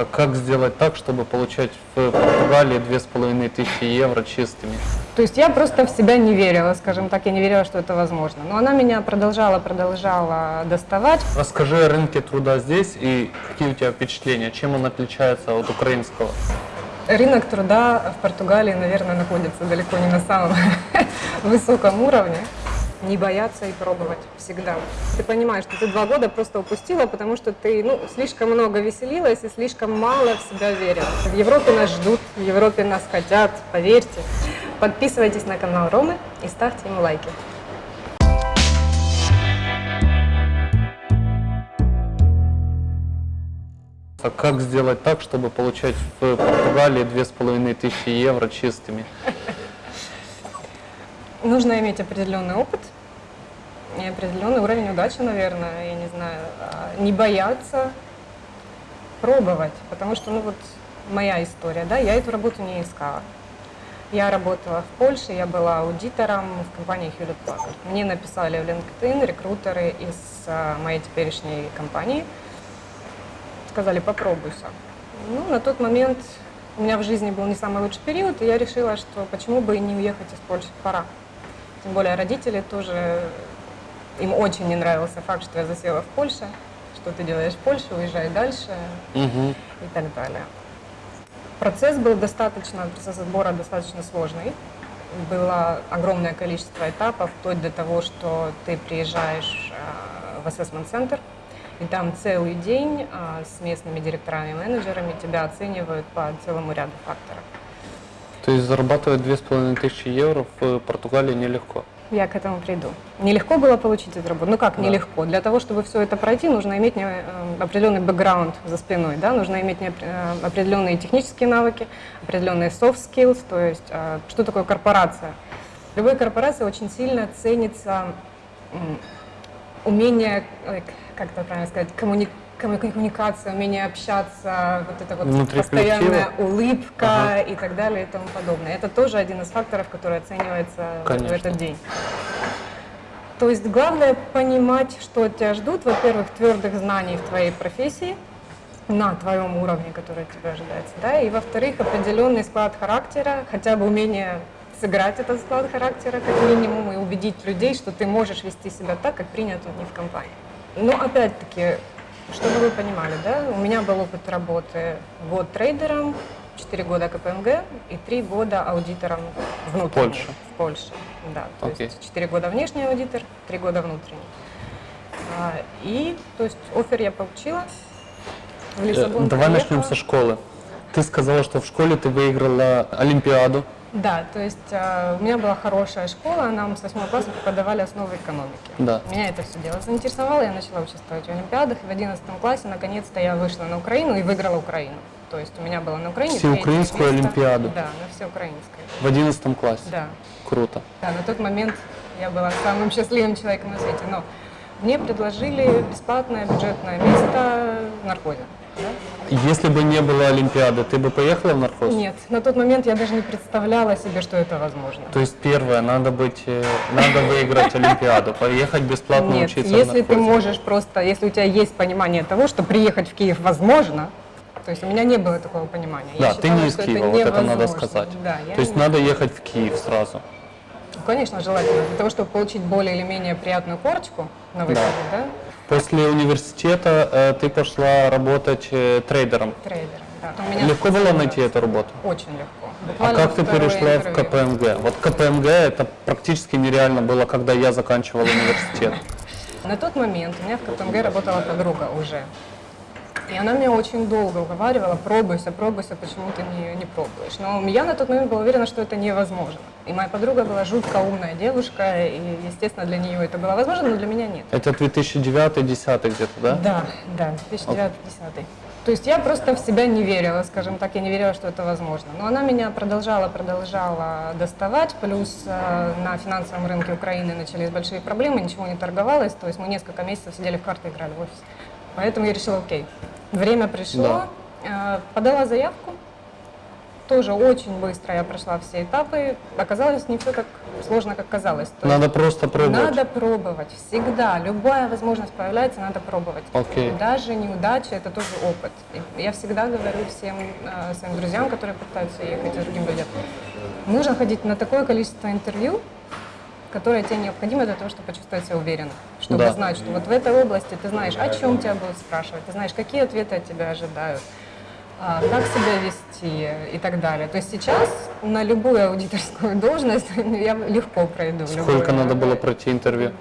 А как сделать так, чтобы получать в Португалии 2500 евро чистыми? То есть я просто в себя не верила, скажем так, я не верила, что это возможно. Но она меня продолжала, продолжала доставать. Расскажи о рынке труда здесь и какие у тебя впечатления, чем он отличается от украинского? Рынок труда в Португалии, наверное, находится далеко не на самом высоком уровне. Не бояться и пробовать всегда. Ты понимаешь, что ты два года просто упустила, потому что ты ну, слишком много веселилась и слишком мало в себя верила. В Европе нас ждут, в Европе нас хотят, поверьте. Подписывайтесь на канал Ромы и ставьте ему лайки. А как сделать так, чтобы получать в Португалии 2500 евро чистыми? Нужно иметь определенный опыт и определенный уровень удачи, наверное, я не знаю, а, не бояться пробовать, потому что, ну вот, моя история, да, я эту работу не искала. Я работала в Польше, я была аудитором в компании Hewlett Packard. Мне написали в LinkedIn рекрутеры из а, моей теперешней компании, сказали, попробуйся. Ну, на тот момент у меня в жизни был не самый лучший период, и я решила, что почему бы и не уехать из Польши, пора. Тем более родители тоже, им очень не нравился факт, что я засела в Польше, что ты делаешь в Польше, уезжай дальше Угу. и так далее. Процесс был достаточно, процесс отбора достаточно сложный. Было огромное количество этапов, вплоть до того, что ты приезжаешь э, в assessment-центр, и там целый день э, с местными директорами и менеджерами тебя оценивают по целому ряду факторов. То есть зарабатывать 2500 евро в Португалии нелегко. Я к этому приду. Нелегко было получить эту работу. Ну как Да. нелегко? Для того, чтобы все это пройти, нужно иметь э, определенный бэкграунд за спиной, да? нужно иметь э, определенные технические навыки, определенные soft skills, то есть э, что такое корпорация. В любой корпорации очень сильно ценится умение, как это правильно сказать, коммуни- комму- коммуникация, умение общаться, вот это вот Внутри постоянная коллектива? улыбка Ага. и так далее и тому подобное. Это тоже один из факторов, который оценивается в- в Конечно. этот день. То есть главное понимать, что тебя ждут. Во-первых, твердых знаний в твоей профессии на твоем уровне, который от тебя ожидается, да, и во-вторых, определенный склад характера, хотя бы умение сыграть этот склад характера как минимум и убедить людей, что ты можешь вести себя так, как принято у них в компании. Но опять-таки, чтобы вы понимали, да, у меня был опыт работы год трейдером, 4 года КПМГ и 3 года аудитором внутренним. Польше? В Польше, да. То Окей. есть 4 года внешний аудитор, 3 года внутренний. А, и, то есть, офер я получила. В Э, Лиссабон Давай начнем приехала. со школы. Ты сказала, что в школе ты выиграла Олимпиаду. Да, то есть э, у меня была хорошая школа, нам с 8 класса преподавали основы экономики. Да. Меня это все дело заинтересовало, я начала участвовать в Олимпиадах, и в 11 классе наконец-то я вышла на Украину и выиграла Украину. То есть у меня была на Украине Всеукраинскую. Олимпиаду? Да, на всеукраинской. В 11 классе. Да. Круто. Да, на тот момент я была самым счастливым человеком на свете. Но мне предложили бесплатное бюджетное место в наркозе. да. Если бы не было Олимпиады, ты бы поехала в наркоз? Нет, на тот момент я даже не представляла себе, что это возможно. То есть первое, надо быть, э, надо выиграть Олимпиаду, поехать бесплатно Нет, учиться в если ты можешь просто, если у тебя есть понимание того, что приехать в Киев возможно, то есть у меня не было такого понимания. Да, Я ты считала, не из Киева, вот это надо сказать. Да, То есть не- надо ехать в Киев сразу. Ну, Конечно, желательно. Для того, чтобы получить более или менее приятную корочку на выходе, да, После университета э, ты пошла работать э, трейдером. трейдером. Да. У меня Легко было найти эту работу? Очень легко. А Буквально как ты перешла в интервью. КПМГ? Вот КПМГ это практически нереально было, когда я заканчивал университет. На тот момент у меня в КПМГ работала подруга уже. И она меня очень долго уговаривала, пробуйся, пробуйся, почему ты не, не пробуешь. Но я на тот момент была уверена, что это невозможно. И моя подруга была жутко умная девушка, и, естественно, для нее это было возможно, но для меня нет. Это 2009-2010 где-то, да? Да, да, 2009 10 То есть я просто в себя не верила, скажем так, я не верила, что это возможно. Но она меня продолжала, продолжала доставать, плюс э, на финансовом рынке Украины начались большие проблемы, ничего не торговалось, то есть мы несколько месяцев сидели в карты, играли в офисе. Поэтому я решила, окей, время пришло, э, подала заявку, тоже очень быстро я прошла все этапы. Оказалось, не все так сложно, как казалось. То Надо просто пробовать. надо пробовать. Всегда. Любая возможность появляется, надо пробовать. Окей. Даже неудача – это тоже опыт. И я всегда говорю всем э, своим друзьям, которые пытаются ехать, и другим людям, нужно ходить на такое количество интервью, которое тебе необходимо для того, чтобы почувствовать себя уверенно. Чтобы Да. знать, что вот в этой области ты знаешь, о чем тебя будут спрашивать, ты знаешь, какие ответы от тебя ожидают, а, как себя вести и так далее. То есть сейчас на любую аудиторскую должность я легко пройду. Сколько любое- надо было пройти интервью?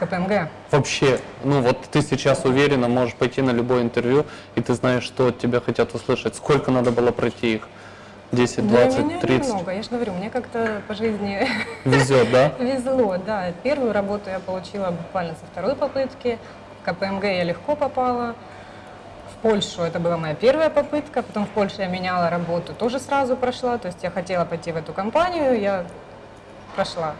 КПМГ. Вообще, ну вот ты сейчас уверенно можешь пойти на любое интервью, и ты знаешь, что от тебя хотят услышать. Сколько надо было пройти их? 10, Для 20, меня 30? немного. Я же говорю, мне как-то по жизни Везет, да? везло. Да, первую работу я получила буквально со второй попытки. В КПМГ я легко попала. В Польшу это была моя первая попытка. Потом в Польше я меняла работу, тоже сразу прошла. То есть я хотела пойти в эту компанию, я прошла.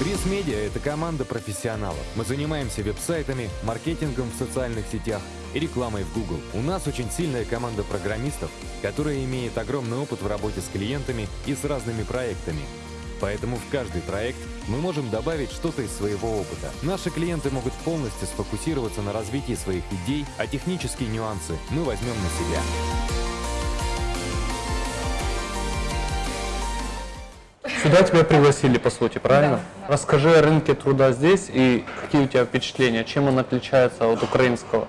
Пресс Медиа – это команда профессионалов. Мы занимаемся веб-сайтами, маркетингом в социальных сетях и рекламой в Google. У нас очень сильная команда программистов, которая имеет огромный опыт в работе с клиентами и с разными проектами. Поэтому в каждый проект мы можем добавить что-то из своего опыта. Наши клиенты могут полностью сфокусироваться на развитии своих идей, а технические нюансы мы возьмем на себя. Сюда тебя пригласили, по сути, правильно? Да. Расскажи о рынке труда здесь и какие у тебя впечатления, чем он отличается от украинского?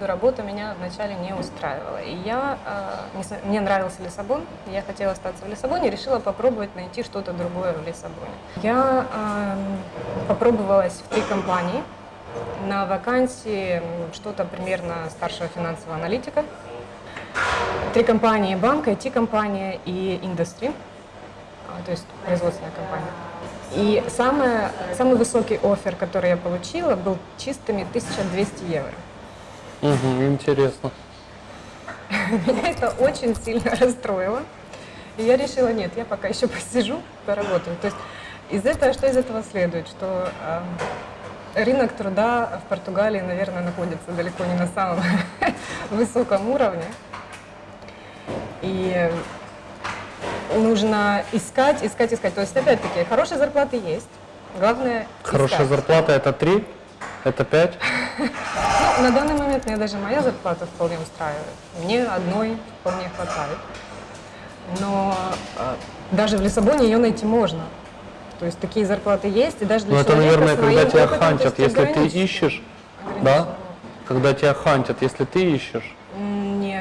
Работа меня вначале не устраивала. И я, э, не мне нравился Лиссабон, я хотела остаться в Лиссабоне, решила попробовать найти что-то другое в Лиссабоне. Я эм, попробовалась в три компании. На вакансии что-то примерно старшего финансового аналитика. Три компании, банк, IT-компания и индустрия, то есть производственная компания. И самое, самый высокий офер, который я получила, был чистыми 1200 евро. Угу, интересно. Меня это очень сильно расстроило. И я решила, нет, я пока еще посижу, поработаю. То есть из этого, что из этого следует? Что э, рынок труда в Португалии, наверное, находится далеко не на самом высоком уровне. И нужно искать, искать, искать. То есть, опять-таки, хорошие зарплаты есть. Главное Хорошая искать. зарплата это 3, это 5. Ну, на данный момент мне даже моя зарплата вполне устраивает. Мне одной вполне хватает. Но э, даже в Лиссабоне ее найти можно. То есть такие зарплаты есть, и даже для Ну это, человека наверное, с когда тебя опытом, хантят, если ты ищешь, да? Когда тебя хантят, если ты ищешь.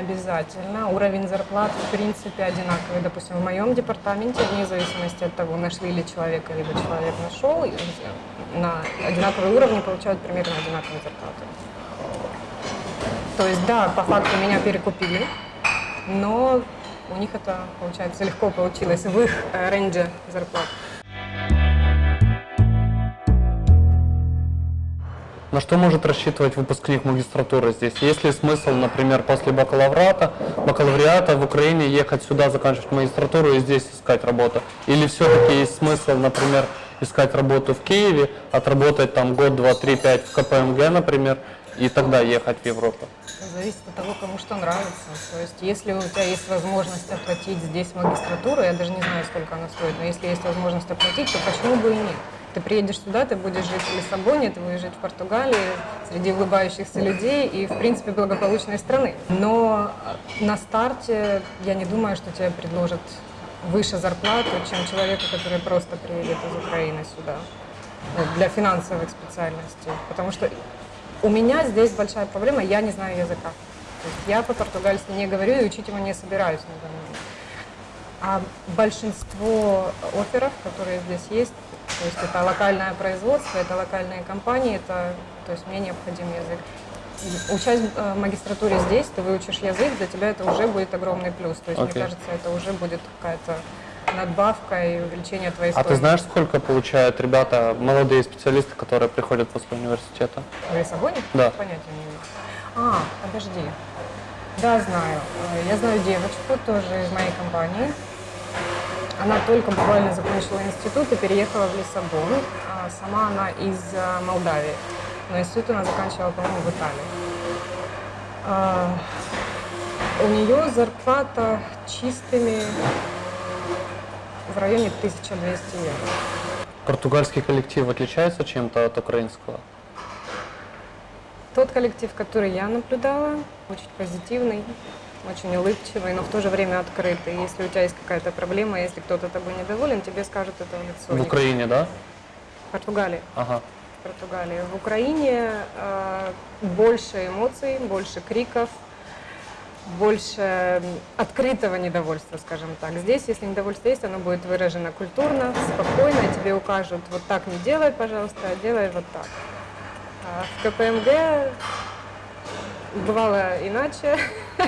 Обязательно. Уровень зарплат, в принципе, одинаковый. Допустим, в моем департаменте, вне зависимости от того, нашли ли человека, либо человек нашел, на одинаковые уровни получают примерно одинаковые зарплаты. То есть, да, по факту меня перекупили, но у них это, получается, легко получилось в их э, рейнже зарплат. На что может рассчитывать выпускник магистратуры здесь? Есть ли смысл, например, после бакалавриата, бакалавриата в Украине ехать сюда, заканчивать магистратуру и здесь искать работу? Или все-таки есть смысл, например, искать работу в Киеве, отработать там год, два, три, пять в КПМГ, например, и тогда ехать в Европу? Зависит от того, кому что нравится. То есть, если у тебя есть возможность оплатить здесь магистратуру, я даже не знаю, сколько она стоит, но если есть возможность оплатить, то почему бы и нет? Ты приедешь сюда, ты будешь жить в Лиссабоне, ты будешь жить в Португалии, среди улыбающихся людей и, в принципе, благополучной страны. Но э, на старте я не думаю, что тебе предложат выше зарплату, чем человеку, который просто приедет из Украины сюда ну, для финансовых специальностей. Потому что у меня здесь большая проблема, я не знаю языка. То есть я по-португальски не говорю и учить его не собираюсь на. А большинство офферов, которые здесь есть, то есть это локальное производство, это локальные компании, это, то есть мне необходим язык. Учась э, в магистратуре здесь, ты выучишь язык, для тебя это уже будет огромный плюс. То есть, Окей. мне кажется, это уже будет какая-то надбавка и увеличение твоей А ты стоимости. знаешь, сколько получают ребята, молодые специалисты, которые приходят после университета? В Лиссабоне? Да. Понятия не имею. А, подожди. Да, знаю. Э, Я знаю девочку тоже из моей компании. Она только буквально закончила институт и переехала в Лиссабон. А сама она из а, Молдавии. Но институт она заканчивала, по-моему, в Италии. А, у нее зарплата чистыми в районе 1200 евро. Португальский коллектив отличается чем-то от украинского? Тот коллектив, который я наблюдала, очень позитивный, очень улыбчивый, но в то же время открытый. Если у тебя есть какая-то проблема, если кто-то тобой недоволен, тебе скажут это в лицо. В Украине, да? В Португалии. Ага. В Португалии. В Украине э, больше эмоций, больше криков, больше открытого недовольства, скажем так. Здесь, если недовольство есть, оно будет выражено культурно, спокойно, тебе укажут, вот так не делай, пожалуйста, а делай вот так. А в КПМГ бывало иначе,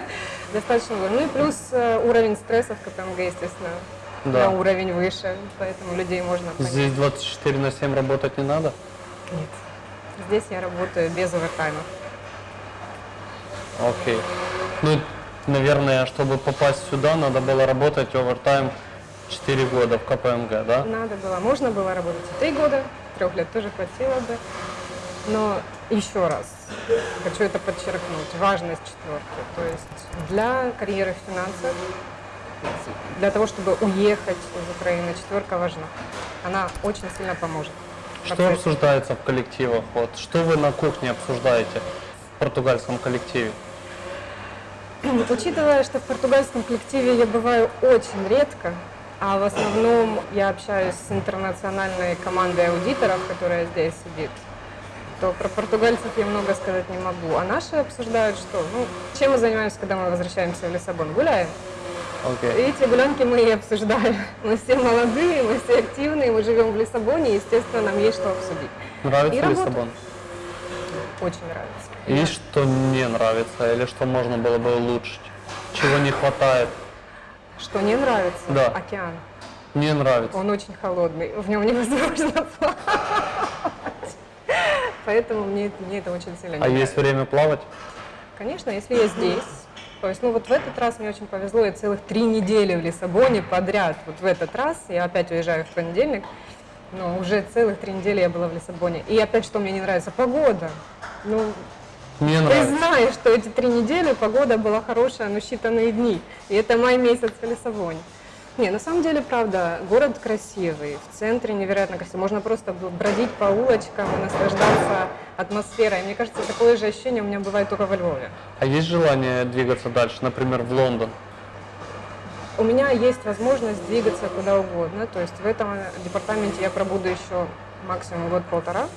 достаточно. было. Ну и плюс э, уровень стресса в КПМГ, естественно, Да. на уровень выше, поэтому людей можно понять. Здесь 24 на 7 работать не надо? Нет. Здесь я работаю без овертаймов. Окей. Ну, наверное, чтобы попасть сюда, надо было работать овертайм 4 года в КПМГ, да? Надо было, можно было работать и три года, трех лет тоже хватило бы. Но еще раз хочу это подчеркнуть, важность четверки. То есть для карьеры в финансах, для того, чтобы уехать из Украины, четверка важна. Она очень сильно поможет. Что процессе. обсуждается в коллективах? Вот, что вы на кухне обсуждаете в португальском коллективе? Учитывая, что в португальском коллективе я бываю очень редко, а в основном я общаюсь с интернациональной командой аудиторов, которая здесь сидит, то про португальцев я много сказать не могу. А наши обсуждают, что, ну, чем мы занимаемся, когда мы возвращаемся в Лиссабон? Гуляем. И Окей. эти гулянки мы и обсуждаем. Мы все молодые, мы все активные, мы живем в Лиссабоне, и, естественно, нам есть что обсудить. Нравится И. Лиссабон? Очень нравится. Есть что не нравится или что можно было бы улучшить? Чего не хватает? Что не нравится? Да. Океан. Не нравится. Он очень холодный, в нем невозможно плавать. Поэтому мне, это- мне это очень сильно не А нравится. есть время плавать? Конечно, если я здесь. То есть, ну вот в этот раз мне очень повезло, я целых три недели в Лиссабоне подряд. Вот в этот раз, я опять уезжаю в понедельник, но уже целых три недели я была в Лиссабоне. И опять, что мне не нравится, погода. Ну, Не ты нравится. знаешь, что эти три недели погода была хорошая, но считанные дни. И это май месяц в Лиссабоне. Не, на самом деле, правда, город красивый, в центре невероятно красивый. Можно просто бродить по улочкам и наслаждаться атмосферой. Мне кажется, такое же ощущение у меня бывает только во Львове. А есть желание двигаться дальше, например, в Лондон? У меня есть возможность двигаться куда угодно. То есть в этом департаменте я пробуду еще максимум год-полтора.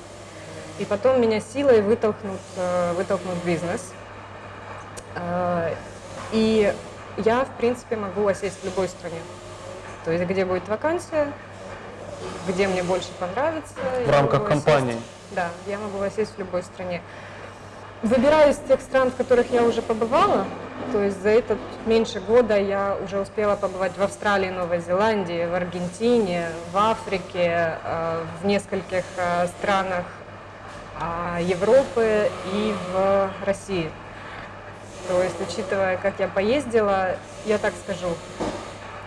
И потом меня силой вытолкнут, э, вытолкнут в бизнес. Э, И я, в принципе, могу осесть в любой стране. То есть где будет вакансия, где мне больше понравится. В рамках компании? Да, я могу осесть в любой стране. Выбираю из тех стран, в которых я уже побывала. То есть за этот меньше года я уже успела побывать в Австралии, Новой Зеландии, в Аргентине, в Африке, э, в нескольких э, странах а, Европы и в России. То есть, учитывая, как я поездила, я так скажу,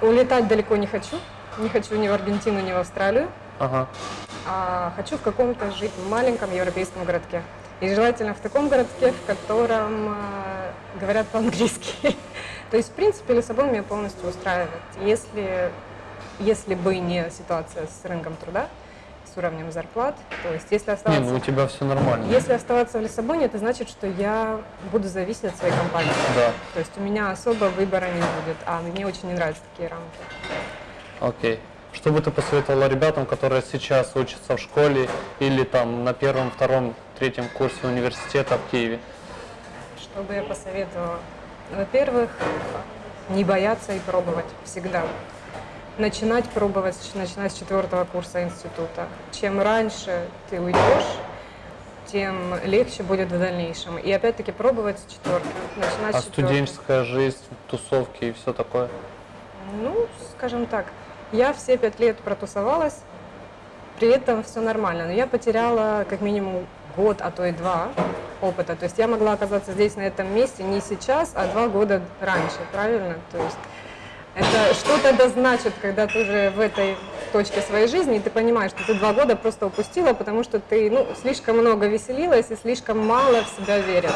улетать далеко не хочу. Не хочу ни в Аргентину, ни в Австралию Ага. а хочу в каком-то жить маленьком европейском городке. И желательно в таком городке, в котором а, говорят по-английски. То есть, в принципе, Лиссабон меня полностью устраивает. Если, если бы не ситуация с рынком труда, с уровнем зарплат, то есть если Не, оставаться, ну у тебя все нормально. если оставаться в Лиссабоне, это значит, что я буду зависеть от своей компании. Да. То есть у меня особо выбора не будет, а мне очень не нравятся такие рамки. Окей. Что бы ты посоветовала ребятам, которые сейчас учатся в школе или там на первом, втором, третьем курсе университета в Киеве? Что бы я посоветовала? Во-первых, не бояться и пробовать всегда. Начинать пробовать, начинать с четвертого курса института. Чем раньше ты уйдешь, тем легче будет в дальнейшем. И опять-таки пробовать с четверки. Начинать А с четверки. студенческая жизнь, тусовки и все такое? Ну, скажем так, я все пять лет протусовалась, при этом все нормально, но я потеряла как минимум год, а то и два опыта. То есть я могла оказаться здесь, на этом месте, не сейчас, а два года раньше, правильно? То есть Это что-то да значит, когда ты уже в этой точке своей жизни, и ты понимаешь, что ты два года просто упустила, потому что ты ну, слишком много веселилась и слишком мало в себя верила.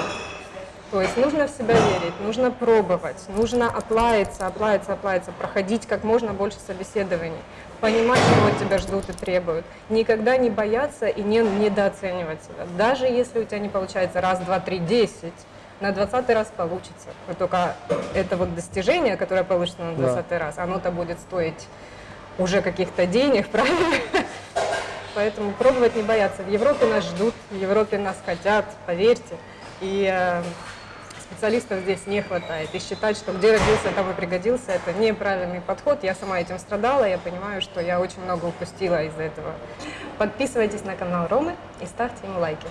То есть нужно в себя верить, нужно пробовать, нужно оплавиться, оплавиться, оплавиться, проходить как можно больше собеседований, понимать, чего тебя ждут и требуют. Никогда не бояться и не недооценивать себя. Даже если у тебя не получается раз, два, три, десять, на двадцатый раз получится. Вот только это вот достижение, которое получится на Да. двадцатый раз, оно-то будет стоить уже каких-то денег, правильно? Поэтому пробовать не бояться. В Европе нас ждут, в Европе нас хотят, поверьте. И э, специалистов здесь не хватает. И считать, что где родился, там и пригодился, это неправильный подход. Я сама этим страдала, я понимаю, что я очень много упустила из-за этого. Подписывайтесь на канал Ромы и ставьте ему лайки.